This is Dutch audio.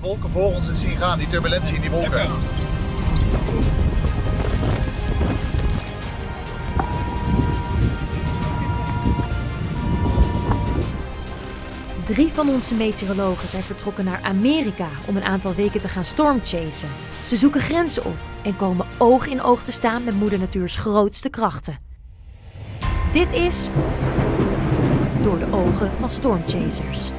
die wolken voor ons en zien gaan, die turbulentie in die wolken. Drie van onze meteorologen zijn vertrokken naar Amerika om een aantal weken te gaan stormchasen. Ze zoeken grenzen op en komen oog in oog te staan met moeder natuur's grootste krachten. Dit is Door de ogen van stormchasers.